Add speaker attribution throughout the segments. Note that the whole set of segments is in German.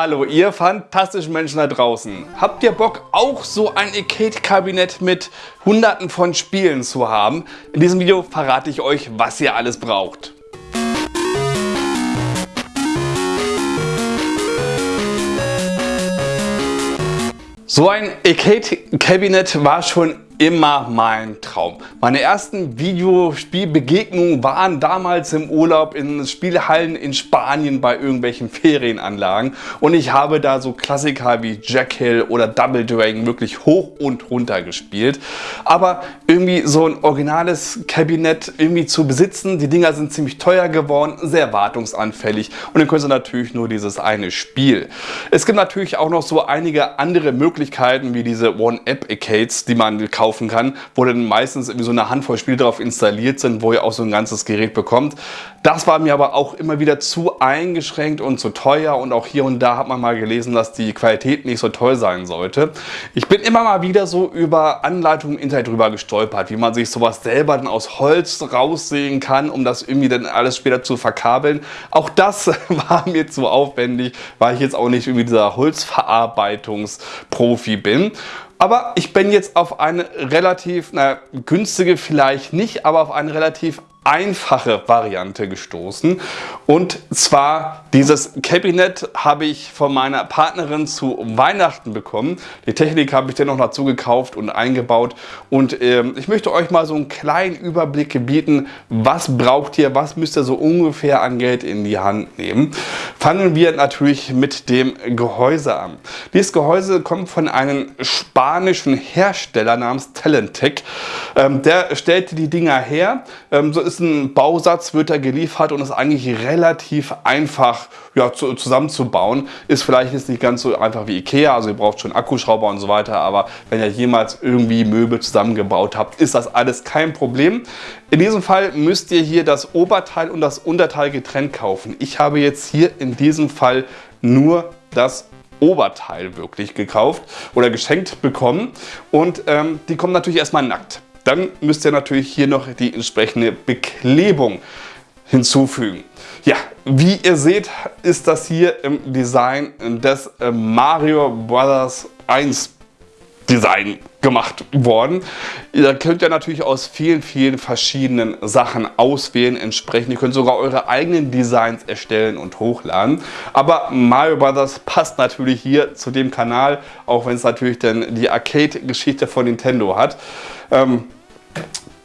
Speaker 1: Hallo, ihr fantastischen Menschen da draußen. Habt ihr Bock, auch so ein Arcade-Kabinett mit hunderten von Spielen zu haben? In diesem Video verrate ich euch, was ihr alles braucht. So ein Arcade-Kabinett war schon immer mein Traum. Meine ersten Videospielbegegnungen waren damals im Urlaub in Spielhallen in Spanien bei irgendwelchen Ferienanlagen und ich habe da so Klassiker wie Jack Hill oder Double Dragon wirklich hoch und runter gespielt. Aber irgendwie so ein originales Kabinett irgendwie zu besitzen, die Dinger sind ziemlich teuer geworden, sehr wartungsanfällig und dann können sie natürlich nur dieses eine Spiel. Es gibt natürlich auch noch so einige andere Möglichkeiten wie diese One-App-Arcades, die man kauft kaufen kann, wo dann meistens irgendwie so eine Handvoll Spiele drauf installiert sind, wo ihr auch so ein ganzes Gerät bekommt. Das war mir aber auch immer wieder zu eingeschränkt und zu teuer und auch hier und da hat man mal gelesen, dass die Qualität nicht so toll sein sollte. Ich bin immer mal wieder so über Anleitungen im Internet drüber gestolpert, wie man sich sowas selber dann aus Holz raussehen kann, um das irgendwie dann alles später zu verkabeln. Auch das war mir zu aufwendig, weil ich jetzt auch nicht irgendwie dieser Holzverarbeitungsprofi bin. Aber ich bin jetzt auf eine relativ, na, günstige vielleicht nicht, aber auf eine relativ einfache Variante gestoßen. Und zwar dieses Kabinett habe ich von meiner Partnerin zu Weihnachten bekommen. Die Technik habe ich dann noch dazu gekauft und eingebaut. Und äh, ich möchte euch mal so einen kleinen Überblick bieten, was braucht ihr, was müsst ihr so ungefähr an Geld in die Hand nehmen. Fangen wir natürlich mit dem Gehäuse an. Dieses Gehäuse kommt von einem spanischen Hersteller namens Talentec. Ähm, der stellte die Dinger her. Ähm, so ist ein Bausatz, wird er geliefert und ist eigentlich relativ einfach ja, zu, zusammenzubauen. Ist vielleicht jetzt nicht ganz so einfach wie Ikea, also ihr braucht schon Akkuschrauber und so weiter, aber wenn ihr jemals irgendwie Möbel zusammengebaut habt, ist das alles kein Problem. In diesem Fall müsst ihr hier das Oberteil und das Unterteil getrennt kaufen. Ich habe jetzt hier in diesem Fall nur das Oberteil wirklich gekauft oder geschenkt bekommen und ähm, die kommen natürlich erstmal nackt. Dann müsst ihr natürlich hier noch die entsprechende Beklebung hinzufügen. Ja, wie ihr seht, ist das hier im Design des äh, Mario Brothers 1 Design gemacht worden. Da könnt ihr natürlich aus vielen, vielen verschiedenen Sachen auswählen entsprechend. Ihr könnt sogar eure eigenen Designs erstellen und hochladen. Aber Mario Brothers passt natürlich hier zu dem Kanal, auch wenn es natürlich dann die Arcade-Geschichte von Nintendo hat. Ähm,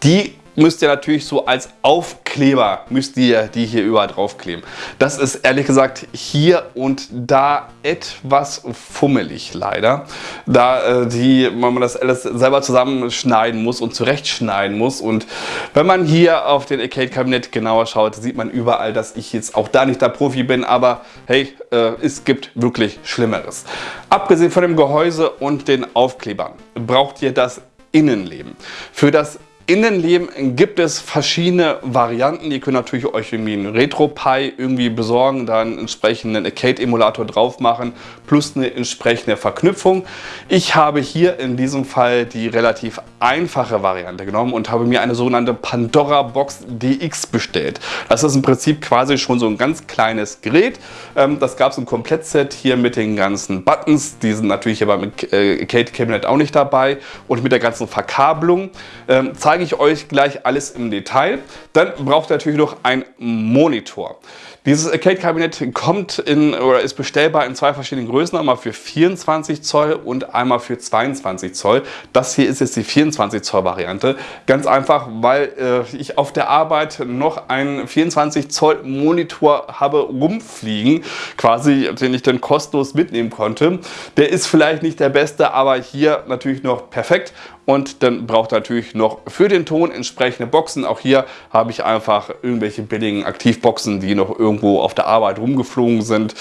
Speaker 1: die müsst ihr natürlich so als Aufkleber, müsst ihr die hier überall draufkleben. Das ist ehrlich gesagt hier und da etwas fummelig leider, da äh, die, man das alles selber zusammenschneiden muss und zurechtschneiden muss und wenn man hier auf den Arcade-Kabinett genauer schaut, sieht man überall, dass ich jetzt auch da nicht der Profi bin, aber hey, äh, es gibt wirklich Schlimmeres. Abgesehen von dem Gehäuse und den Aufklebern braucht ihr das Innenleben. Für das Innenleben gibt es verschiedene Varianten. Ihr könnt natürlich euch irgendwie einen RetroPie irgendwie besorgen, dann einen entsprechenden Arcade-Emulator drauf machen, plus eine entsprechende Verknüpfung. Ich habe hier in diesem Fall die relativ einfache Variante genommen und habe mir eine sogenannte Pandora Box DX bestellt. Das ist im Prinzip quasi schon so ein ganz kleines Gerät. Ähm, das gab es im Komplettset hier mit den ganzen Buttons. Die sind natürlich aber mit äh, Arcade Cabinet auch nicht dabei und mit der ganzen Verkabelung. Ähm, zeige ich euch gleich alles im Detail. Dann braucht ihr natürlich noch einen Monitor. Dieses Arcade-Kabinett kommt in oder ist bestellbar in zwei verschiedenen Größen, einmal für 24 Zoll und einmal für 22 Zoll. Das hier ist jetzt die 24 Zoll Variante. Ganz einfach, weil äh, ich auf der Arbeit noch einen 24 Zoll Monitor habe rumfliegen, quasi, den ich dann kostenlos mitnehmen konnte. Der ist vielleicht nicht der beste, aber hier natürlich noch perfekt und dann braucht natürlich noch für den Ton entsprechende Boxen. Auch hier habe ich einfach irgendwelche billigen Aktivboxen, die noch irgendwo auf der Arbeit rumgeflogen sind,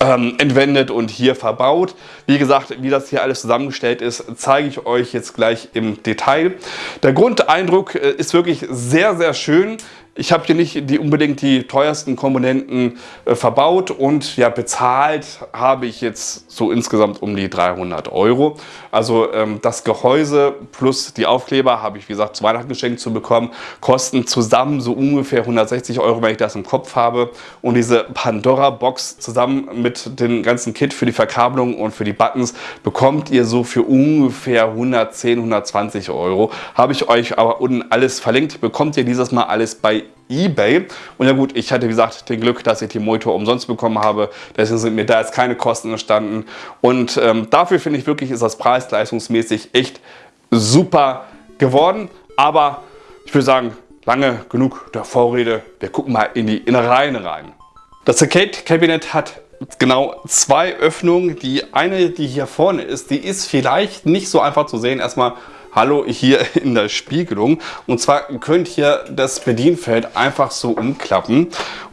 Speaker 1: ähm, entwendet und hier verbaut. Wie gesagt, wie das hier alles zusammengestellt ist, zeige ich euch jetzt gleich im Detail. Der Grundeindruck äh, ist wirklich sehr, sehr schön. Ich habe hier nicht die, unbedingt die teuersten Komponenten äh, verbaut und ja, bezahlt habe ich jetzt so insgesamt um die 300 Euro. Also ähm, das Gehäuse plus die Aufkleber habe ich wie gesagt zu Weihnachten geschenkt zu bekommen, kosten zusammen so ungefähr 160 Euro, wenn ich das im Kopf habe. Und diese Pandora-Box zusammen mit dem ganzen Kit für die Verkabelung und für die Buttons bekommt ihr so für ungefähr 110, 120 Euro. Habe ich euch aber unten alles verlinkt. Bekommt ihr dieses Mal alles bei eBay. Und ja gut, ich hatte wie gesagt den Glück, dass ich die Monitor umsonst bekommen habe. Deswegen sind mir da jetzt keine Kosten entstanden. Und ähm, dafür finde ich wirklich, ist das preis-leistungsmäßig echt super geworden. Aber ich würde sagen, lange genug der Vorrede. Wir gucken mal in die Innereien rein. Das Arcade-Kabinett hat genau zwei Öffnungen. Die eine, die hier vorne ist, die ist vielleicht nicht so einfach zu sehen. Erstmal Hallo hier in der Spiegelung. Und zwar könnt ihr das Bedienfeld einfach so umklappen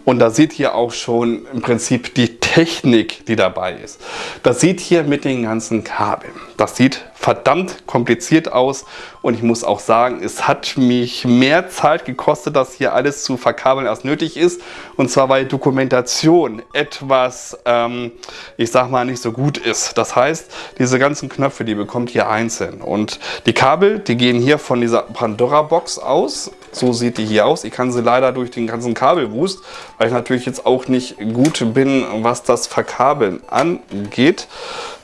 Speaker 1: und da seht ihr auch schon im Prinzip die Technik, die dabei ist. Das sieht hier mit den ganzen Kabeln. Das sieht verdammt kompliziert aus und ich muss auch sagen, es hat mich mehr Zeit gekostet, das hier alles zu verkabeln, als nötig ist. Und zwar, weil Dokumentation etwas, ähm, ich sag mal, nicht so gut ist. Das heißt, diese ganzen Knöpfe, die bekommt ihr einzeln. Und die Kabel, die gehen hier von dieser Pandora-Box aus. So sieht die hier aus. Ich kann sie leider durch den ganzen Kabelwust, weil ich natürlich jetzt auch nicht gut bin, was das Verkabeln angeht.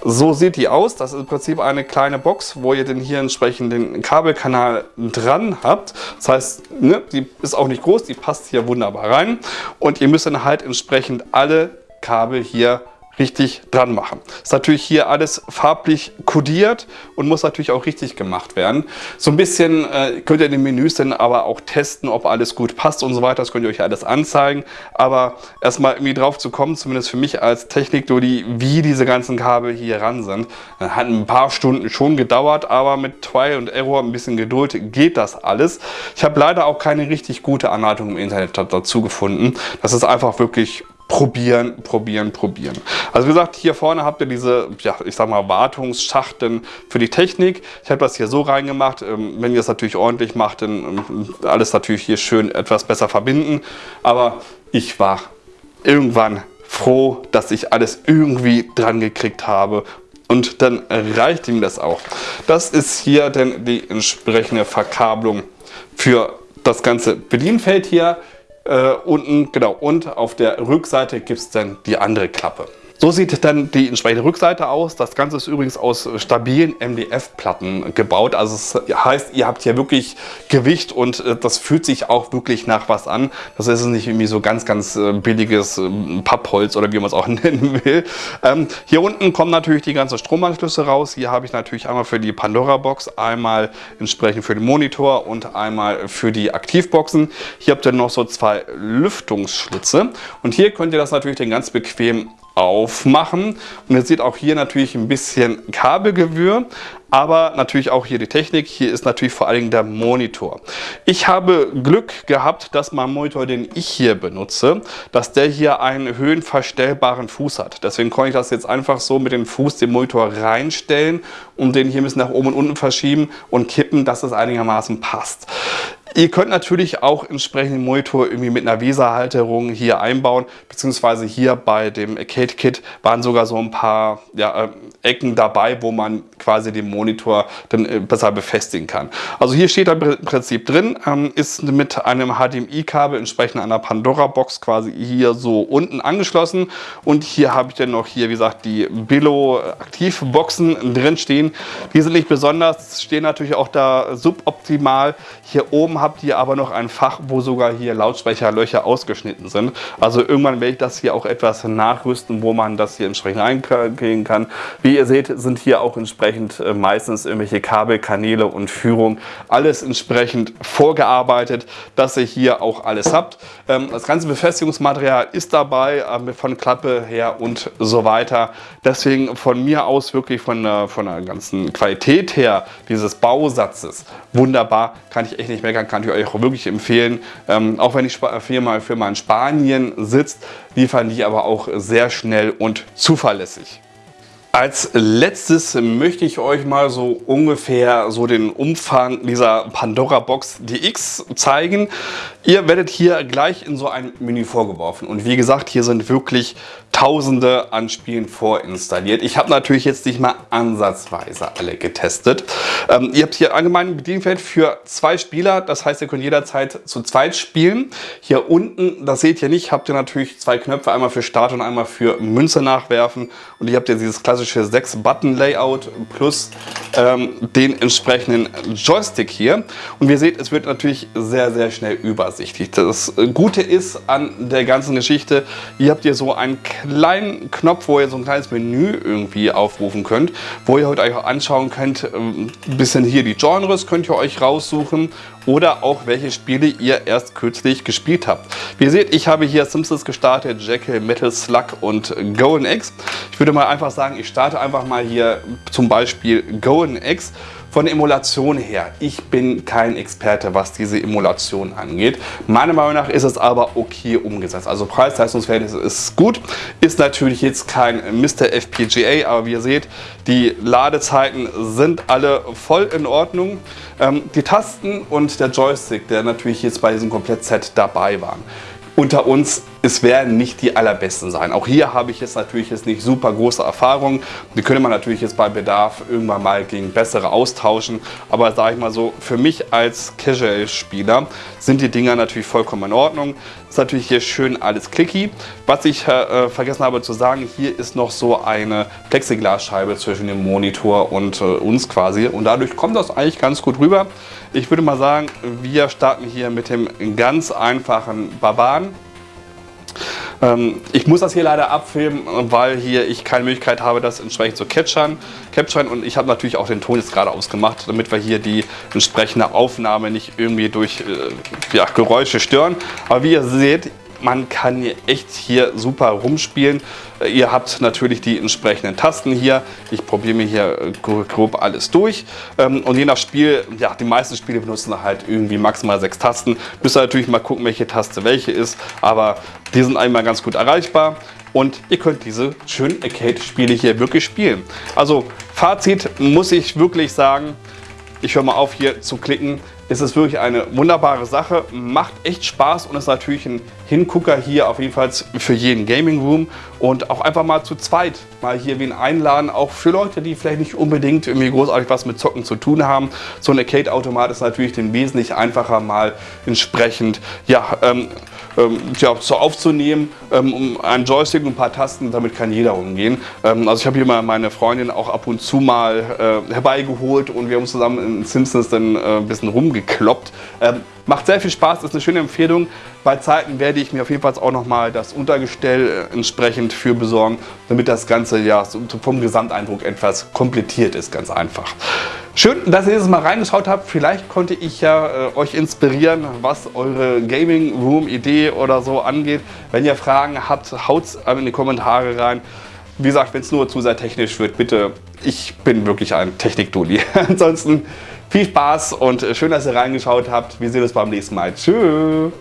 Speaker 1: So sieht die aus. Das ist im Prinzip eine kleine Box, wo ihr den hier entsprechend den Kabelkanal dran habt. Das heißt, ne, die ist auch nicht groß, die passt hier wunderbar rein. Und ihr müsst dann halt entsprechend alle Kabel hier richtig dran machen. Ist natürlich hier alles farblich kodiert und muss natürlich auch richtig gemacht werden. So ein bisschen äh, könnt ihr in den Menüs dann aber auch testen, ob alles gut passt und so weiter. Das könnt ihr euch alles anzeigen. Aber erstmal irgendwie drauf zu kommen, zumindest für mich als Technik-Dodi, wie diese ganzen Kabel hier ran sind, hat ein paar Stunden schon gedauert, aber mit Trial und Error, ein bisschen Geduld geht das alles. Ich habe leider auch keine richtig gute Anleitung im Internet dazu gefunden. Das ist einfach wirklich probieren, probieren, probieren. Also wie gesagt, hier vorne habt ihr diese, ja, ich sag mal, Wartungsschachteln für die Technik. Ich habe das hier so reingemacht. Ähm, wenn ihr es natürlich ordentlich macht, dann ähm, alles natürlich hier schön etwas besser verbinden. Aber ich war irgendwann froh, dass ich alles irgendwie dran gekriegt habe und dann reicht ihm das auch. Das ist hier dann die entsprechende Verkabelung für das ganze Bedienfeld hier. Äh, unten, genau, und auf der Rückseite gibt es dann die andere Klappe. So sieht dann die entsprechende Rückseite aus. Das Ganze ist übrigens aus stabilen MDF-Platten gebaut. Also es heißt, ihr habt hier wirklich Gewicht und äh, das fühlt sich auch wirklich nach was an. Das ist nicht irgendwie so ganz, ganz äh, billiges ähm, Pappholz oder wie man es auch nennen will. Ähm, hier unten kommen natürlich die ganzen Stromanschlüsse raus. Hier habe ich natürlich einmal für die Pandora-Box, einmal entsprechend für den Monitor und einmal für die Aktivboxen. Hier habt ihr noch so zwei Lüftungsschlitze und hier könnt ihr das natürlich dann ganz bequem aufmachen. Und ihr seht auch hier natürlich ein bisschen Kabelgewürr, aber natürlich auch hier die Technik. Hier ist natürlich vor allen Dingen der Monitor. Ich habe Glück gehabt, dass mein Monitor, den ich hier benutze, dass der hier einen höhenverstellbaren Fuß hat. Deswegen konnte ich das jetzt einfach so mit dem Fuß den Monitor reinstellen und den hier ein bisschen nach oben und unten verschieben und kippen, dass es einigermaßen passt. Ihr könnt natürlich auch entsprechenden Monitor irgendwie mit einer Weserhalterung hier einbauen, beziehungsweise hier bei dem Arcade Kit waren sogar so ein paar ja, äh, Ecken dabei, wo man quasi den Monitor dann äh, besser befestigen kann. Also hier steht im Prinzip drin, ähm, ist mit einem HDMI-Kabel entsprechend einer Pandora-Box quasi hier so unten angeschlossen und hier habe ich dann noch hier, wie gesagt, die Billo-Aktivboxen drin stehen. Die sind nicht besonders, stehen natürlich auch da suboptimal. Hier oben habt ihr aber noch ein Fach, wo sogar hier Lautsprecherlöcher ausgeschnitten sind. Also irgendwann werde ich das hier auch etwas nachrüsten, wo man das hier entsprechend einkriegen kann. Wie ihr seht, sind hier auch entsprechend äh, meistens irgendwelche Kabel, Kanäle und Führung. Alles entsprechend vorgearbeitet, dass ihr hier auch alles habt. Ähm, das ganze Befestigungsmaterial ist dabei, ähm, von Klappe her und so weiter. Deswegen von mir aus wirklich von der, von der ganzen Qualität her dieses Bausatzes wunderbar, kann ich echt nicht meckern kann ich euch auch wirklich empfehlen. Ähm, auch wenn die Firma, Firma in Spanien sitzt, liefern die aber auch sehr schnell und zuverlässig. Als letztes möchte ich euch mal so ungefähr so den Umfang dieser Pandora Box DX zeigen. Ihr werdet hier gleich in so ein Menü vorgeworfen und wie gesagt, hier sind wirklich Tausende an Spielen vorinstalliert. Ich habe natürlich jetzt nicht mal ansatzweise alle getestet. Ähm, ihr habt hier allgemein ein Bedienfeld für zwei Spieler, das heißt, ihr könnt jederzeit zu zweit spielen. Hier unten, das seht ihr nicht, habt ihr natürlich zwei Knöpfe, einmal für Start und einmal für Münze nachwerfen und ihr habt ja dieses klassische 6-Button-Layout plus ähm, den entsprechenden Joystick hier. Und wie ihr seht, es wird natürlich sehr, sehr schnell übersichtlich. Das Gute ist an der ganzen Geschichte, ihr habt hier so einen kleinen Knopf, wo ihr so ein kleines Menü irgendwie aufrufen könnt, wo ihr euch auch anschauen könnt, ähm, ein bisschen hier die Genres könnt ihr euch raussuchen oder auch welche Spiele ihr erst kürzlich gespielt habt. Wie ihr seht, ich habe hier Simpsons gestartet, Jekyll, Metal Slug und Golden X. Ich würde mal einfach sagen, ich starte einfach mal hier zum Beispiel Golden X. Von Emulation her, ich bin kein Experte, was diese Emulation angeht. Meiner Meinung nach ist es aber okay umgesetzt. Also Preis-Leistungsverhältnis ist gut. Ist natürlich jetzt kein Mr. FPGA, aber wie ihr seht, die Ladezeiten sind alle voll in Ordnung. Ähm, die Tasten und der Joystick, der natürlich jetzt bei diesem Komplettset dabei waren unter uns, es werden nicht die allerbesten sein. Auch hier habe ich jetzt natürlich jetzt nicht super große Erfahrung. Die könnte man natürlich jetzt bei Bedarf irgendwann mal gegen bessere austauschen. Aber sage ich mal so, für mich als Casual-Spieler sind die Dinger natürlich vollkommen in Ordnung. Ist natürlich hier schön alles clicky. Was ich äh, vergessen habe zu sagen, hier ist noch so eine Plexiglasscheibe zwischen dem Monitor und äh, uns quasi. Und dadurch kommt das eigentlich ganz gut rüber. Ich würde mal sagen, wir starten hier mit dem ganz einfachen Barbaren. Ähm, ich muss das hier leider abfilmen, weil hier ich keine Möglichkeit habe, das entsprechend zu capturen. capturen. Und ich habe natürlich auch den Ton jetzt gerade ausgemacht, damit wir hier die entsprechende Aufnahme nicht irgendwie durch äh, ja, Geräusche stören. Aber wie ihr seht, man kann hier echt hier super rumspielen. Äh, ihr habt natürlich die entsprechenden Tasten hier. Ich probiere mir hier äh, grob alles durch. Ähm, und je nach Spiel, ja, die meisten Spiele benutzen halt irgendwie maximal sechs Tasten. Müsst ihr natürlich mal gucken, welche Taste welche ist. Aber die sind einmal ganz gut erreichbar. Und ihr könnt diese schönen Arcade-Spiele hier wirklich spielen. Also Fazit muss ich wirklich sagen, ich höre mal auf hier zu klicken ist es wirklich eine wunderbare Sache, macht echt Spaß und ist natürlich ein Hingucker hier auf jeden Fall für jeden Gaming Room und auch einfach mal zu zweit mal hier wen einladen, auch für Leute, die vielleicht nicht unbedingt irgendwie großartig was mit Zocken zu tun haben. So ein Arcade-Automat ist natürlich den wesentlich einfacher mal entsprechend ja, ähm, ähm, ja, so aufzunehmen, ähm, um einen Joystick und ein paar Tasten, damit kann jeder umgehen. Ähm, also ich habe hier mal meine Freundin auch ab und zu mal äh, herbeigeholt und wir haben zusammen in Simpsons dann äh, ein bisschen rumgekloppt. Macht sehr viel Spaß, ist eine schöne Empfehlung. Bei Zeiten werde ich mir auf jeden Fall auch nochmal das Untergestell äh, entsprechend für besorgen, damit das Ganze ja vom Gesamteindruck etwas komplettiert ist, ganz einfach. Schön, dass ihr dieses Mal reingeschaut habt. Vielleicht konnte ich ja äh, euch inspirieren, was eure Gaming Room Idee oder so angeht. Wenn ihr Fragen habt, haut es in die Kommentare rein. Wie gesagt, wenn es nur zu sehr technisch wird, bitte, ich bin wirklich ein Technik-Dulli. Ansonsten viel Spaß und schön, dass ihr reingeschaut habt. Wir sehen uns beim nächsten Mal. Tschüss.